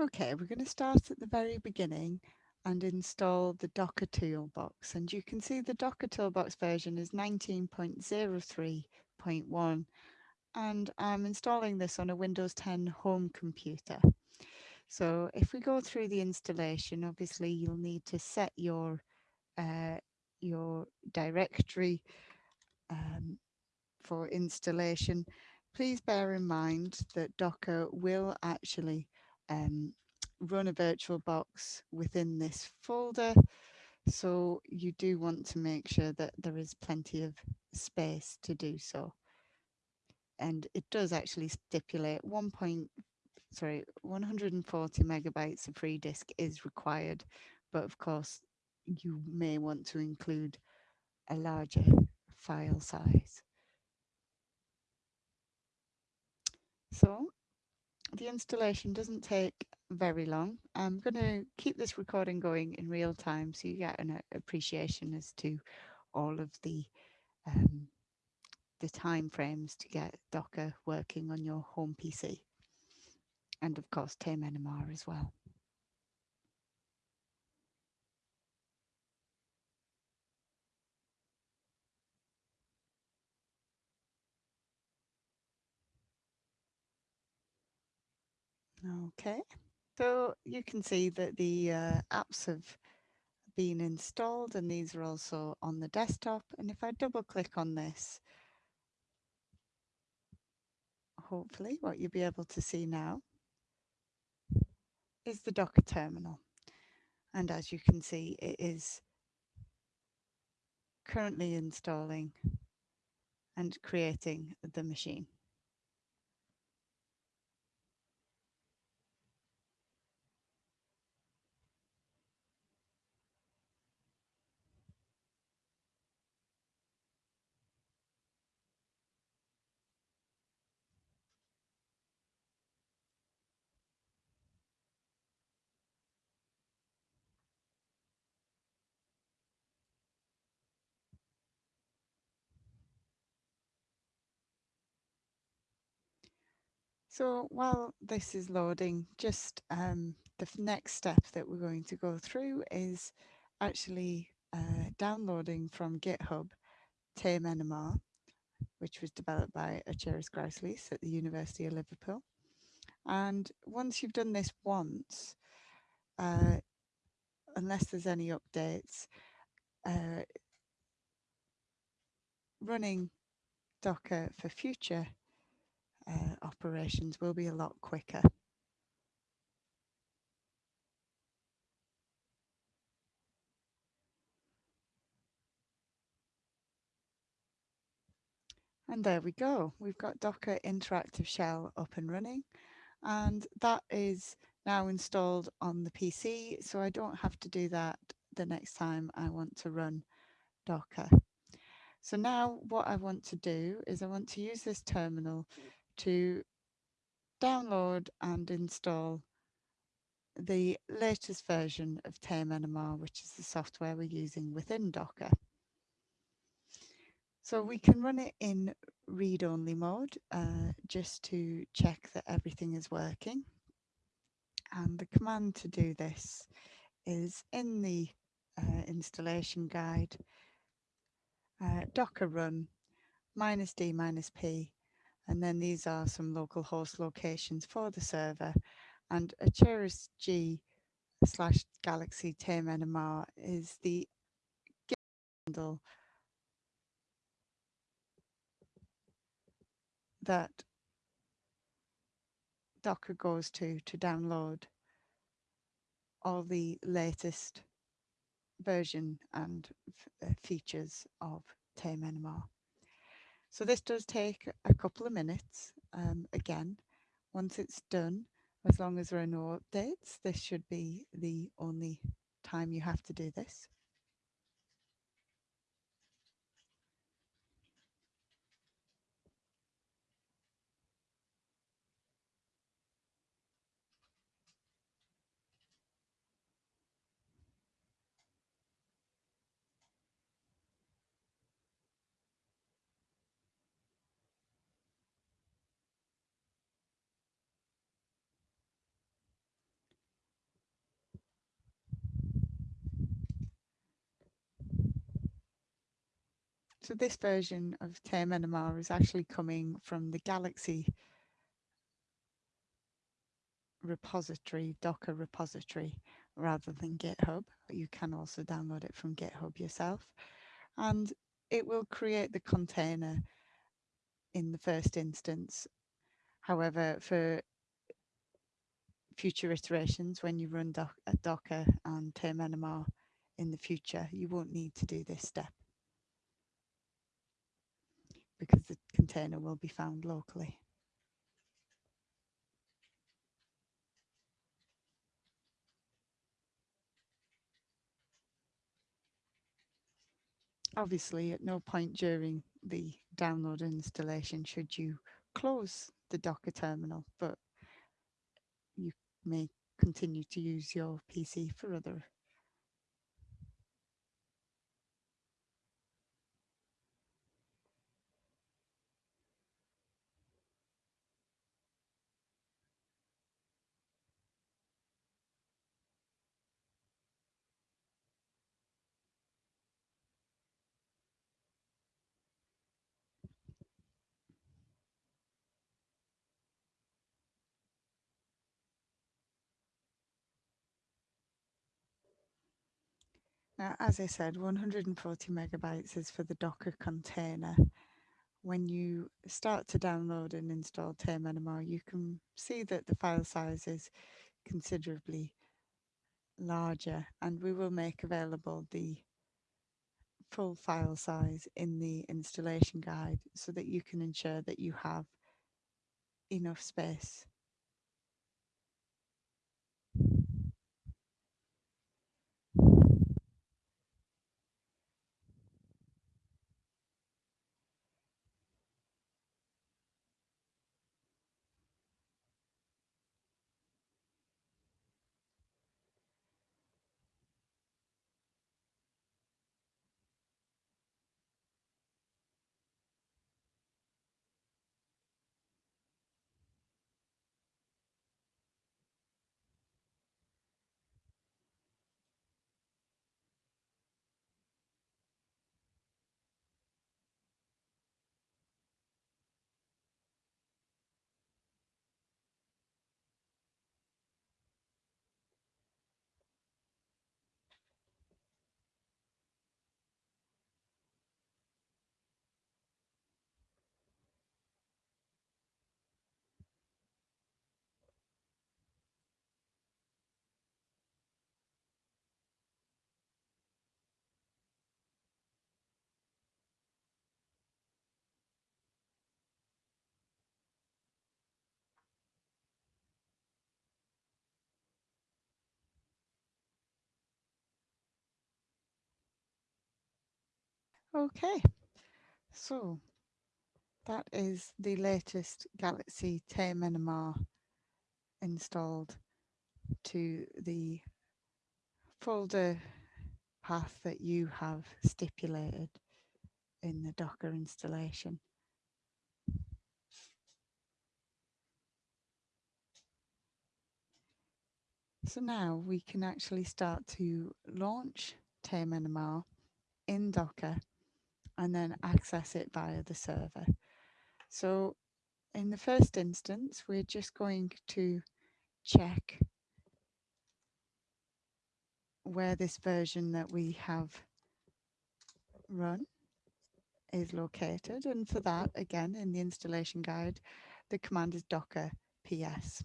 Okay, we're going to start at the very beginning and install the Docker Toolbox. And you can see the Docker Toolbox version is 19.03.1 and I'm installing this on a Windows 10 home computer. So if we go through the installation, obviously you'll need to set your uh, your directory um, for installation. Please bear in mind that Docker will actually um, run a virtual box within this folder. So you do want to make sure that there is plenty of space to do so. And it does actually stipulate 1. Point, sorry, 140 megabytes of free disk is required. But of course, you may want to include a larger file size. So the installation doesn't take very long. I'm going to keep this recording going in real time so you get an appreciation as to all of the um, the time frames to get Docker working on your home PC. And of course, Tame NMR as well. Okay, so you can see that the uh, apps have been installed and these are also on the desktop. And if I double click on this, hopefully what you'll be able to see now is the Docker terminal. And as you can see, it is currently installing and creating the machine. So while this is loading, just um, the next step that we're going to go through is actually uh, downloading from GitHub Tame NMR, which was developed by Arturas Grauslys at the University of Liverpool. And once you've done this once, uh, unless there's any updates, uh, running Docker for future uh, operations will be a lot quicker. And there we go. We've got Docker Interactive Shell up and running. And that is now installed on the PC. So I don't have to do that the next time I want to run Docker. So now what I want to do is I want to use this terminal to download and install the latest version of Tame NMR, which is the software we're using within Docker. So we can run it in read-only mode uh, just to check that everything is working. And the command to do this is in the uh, installation guide, uh, docker run minus d minus p and then these are some local host locations for the server. And Acheris G slash Galaxy Tame NMR is the handle that Docker goes to to download all the latest version and uh, features of Tame NMR. So this does take a couple of minutes. Um, again, once it's done, as long as there are no updates, this should be the only time you have to do this. So this version of Tame NMR is actually coming from the Galaxy repository, Docker repository, rather than GitHub. You can also download it from GitHub yourself. And it will create the container in the first instance. However, for future iterations, when you run doc Docker and Tame NMR in the future, you won't need to do this step because the container will be found locally. Obviously, at no point during the download installation should you close the Docker terminal, but you may continue to use your PC for other Now, as I said, 140 megabytes is for the Docker container. When you start to download and install Tame NMR, you can see that the file size is considerably larger and we will make available the full file size in the installation guide so that you can ensure that you have enough space Okay, so that is the latest Galaxy Tame NMR installed to the folder path that you have stipulated in the Docker installation. So now we can actually start to launch Tame NMR in Docker and then access it via the server. So in the first instance, we're just going to check where this version that we have run is located. And for that, again, in the installation guide, the command is docker ps.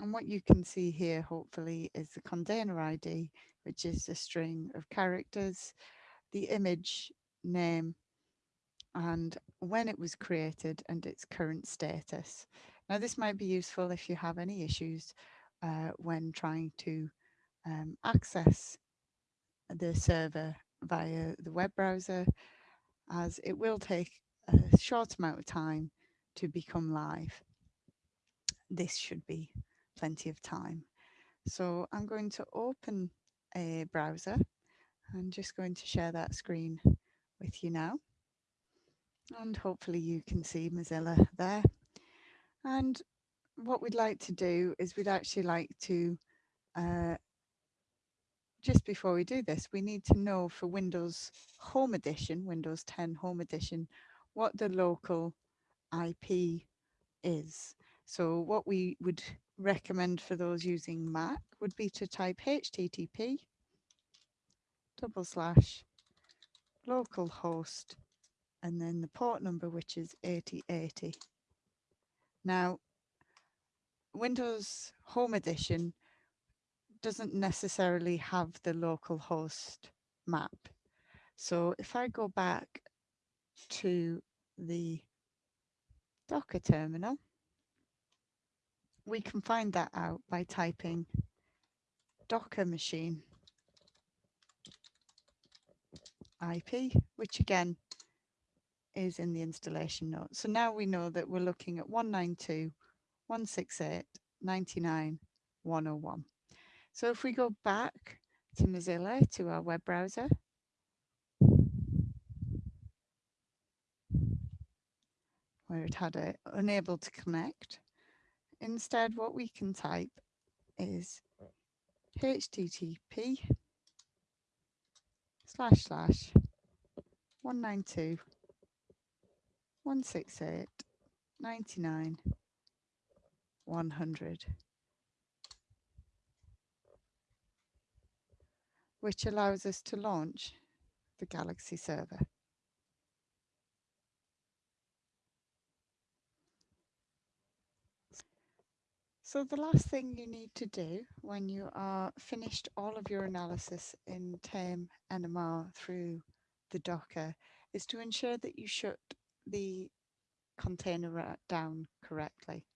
And what you can see here, hopefully, is the container ID, which is a string of characters, the image name and when it was created and its current status. Now this might be useful if you have any issues uh, when trying to um, access the server via the web browser as it will take a short amount of time to become live. This should be plenty of time. So I'm going to open a browser. I'm just going to share that screen with you now. And hopefully you can see Mozilla there. And what we'd like to do is we'd actually like to uh, just before we do this, we need to know for Windows Home Edition, Windows 10 Home Edition, what the local IP is. So what we would recommend for those using Mac would be to type HTTP double slash localhost and then the port number which is 8080. Now Windows Home Edition doesn't necessarily have the local host map. So if I go back to the Docker terminal, we can find that out by typing Docker machine IP, which again is in the installation notes. So now we know that we're looking at 192.168.99.101. So if we go back to Mozilla, to our web browser, where it had it unable to connect, instead what we can type is http slash slash. 192 168 99 100 which allows us to launch the Galaxy server. So the last thing you need to do when you are finished all of your analysis in Tame NMR through the Docker is to ensure that you shut the container down correctly.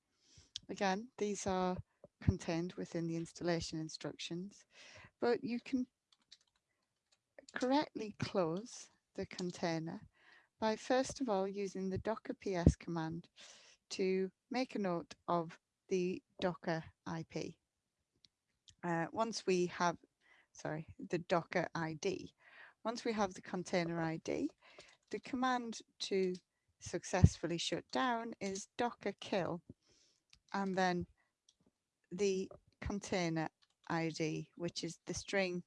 Again, these are contained within the installation instructions, but you can correctly close the container by first of all using the docker ps command to make a note of the docker IP. Uh, once we have, sorry, the docker ID, once we have the container ID, the command to successfully shut down is docker kill and then the container ID, which is the string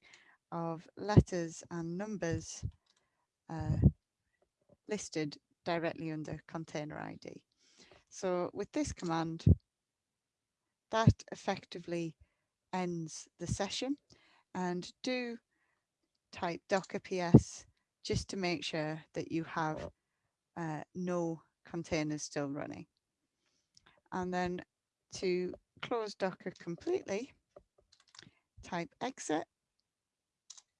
of letters and numbers uh, listed directly under container ID. So with this command, that effectively ends the session. And do type docker ps just to make sure that you have uh, no containers still running. And then to close Docker completely, type exit